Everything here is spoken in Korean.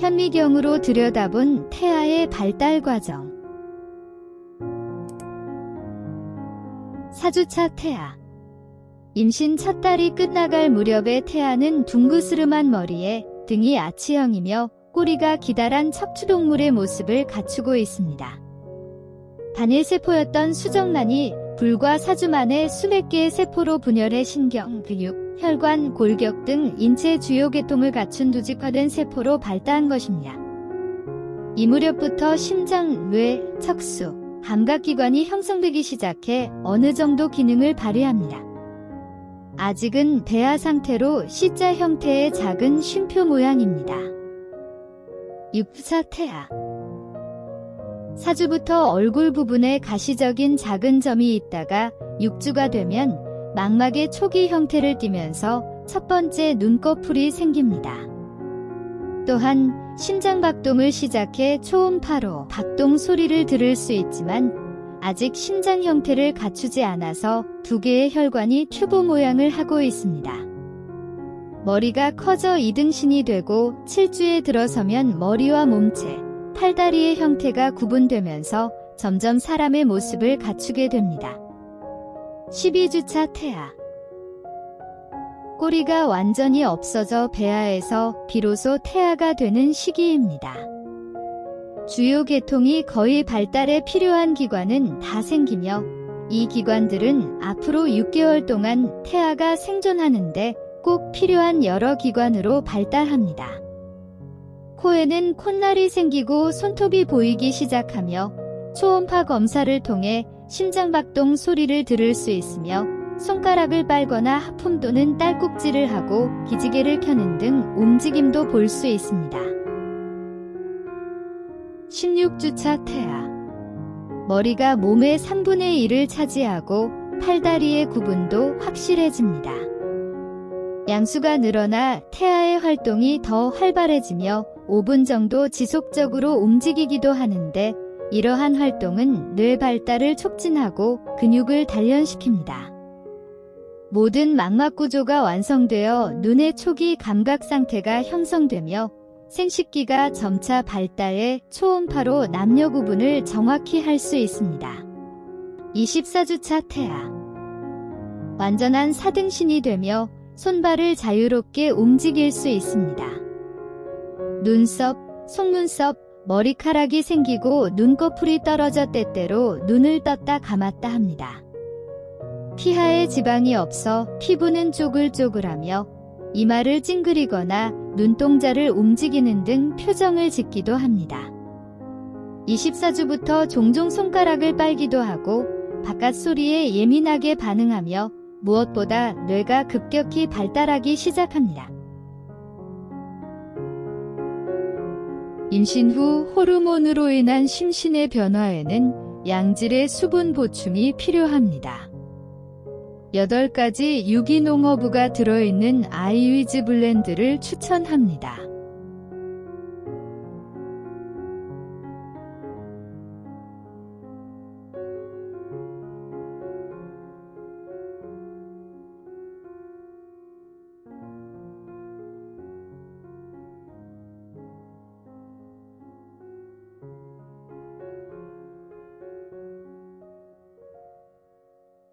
현미경으로 들여다본 태아의 발달 과정. 4주차 태아. 임신 첫 달이 끝나갈 무렵의 태아는 둥그스름한 머리에 등이 아치형이며 꼬리가 기다란 척추동물의 모습을 갖추고 있습니다. 단일세포였던 수정란이 불과 4주 만에 수백 개의 세포로 분열해 신경, 근육, 혈관, 골격 등 인체 주요 계통을 갖춘 조직화된 세포로 발달한 것입니다. 이 무렵부터 심장, 뇌, 척수, 감각기관이 형성되기 시작해 어느 정도 기능을 발휘합니다. 아직은 대하 상태로 C자 형태의 작은 쉼표 모양입니다. 6차 태아 사주부터 얼굴 부분에 가시적인 작은 점이 있다가 6주가 되면 망막의 초기 형태를 띠면서 첫 번째 눈꺼풀이 생깁니다. 또한 심장 박동을 시작해 초음파로 박동 소리를 들을 수 있지만 아직 심장 형태를 갖추지 않아서 두 개의 혈관이 튜브 모양을 하고 있습니다. 머리가 커져 이등신이 되고 7주에 들어서면 머리와 몸체, 팔다리의 형태가 구분되면서 점점 사람의 모습을 갖추게 됩니다. 12주차 태아 꼬리가 완전히 없어져 배아에서 비로소 태아가 되는 시기입니다. 주요 계통이 거의 발달에 필요한 기관은 다 생기며 이 기관들은 앞으로 6개월 동안 태아가 생존하는데 꼭 필요한 여러 기관으로 발달합니다. 코에는 콧날이 생기고 손톱이 보이기 시작하며 초음파 검사를 통해 심장박동 소리를 들을 수 있으며 손가락을 빨거나 하품 또는 딸꾹질을 하고 기지개를 켜는 등 움직임도 볼 수 있습니다. 16주차 태아 머리가 몸의 3분의 1을 차지하고 팔다리의 구분도 확실해집니다. 양수가 늘어나 태아의 활동이 더 활발해지며 5분 정도 지속적으로 움직이기도 하는데 이러한 활동은 뇌 발달을 촉진하고 근육을 단련시킵니다. 모든 망막 구조가 완성되어 눈의 초기 감각 상태가 형성되며 생식기가 점차 발달해 초음파로 남녀 구분을 정확히 할 수 있습니다. 24주차 태아 완전한 사등신이 되며 손발을 자유롭게 움직일 수 있습니다. 눈썹, 속눈썹, 머리카락이 생기고 눈꺼풀이 떨어져 때때로 눈을 떴다 감았다 합니다. 피하에 지방이 없어 피부는 쪼글쪼글하며 이마를 찡그리거나 눈동자를 움직이는 등 표정을 짓기도 합니다. 24주부터 종종 손가락을 빨기도 하고 바깥 소리에 예민하게 반응하며 무엇보다 뇌가 급격히 발달하기 시작합니다. 임신 후 호르몬으로 인한 심신의 변화에는 양질의 수분 보충이 필요합니다. 8가지 유기농 허브가 들어있는 아이위즈 블렌드를 추천합니다.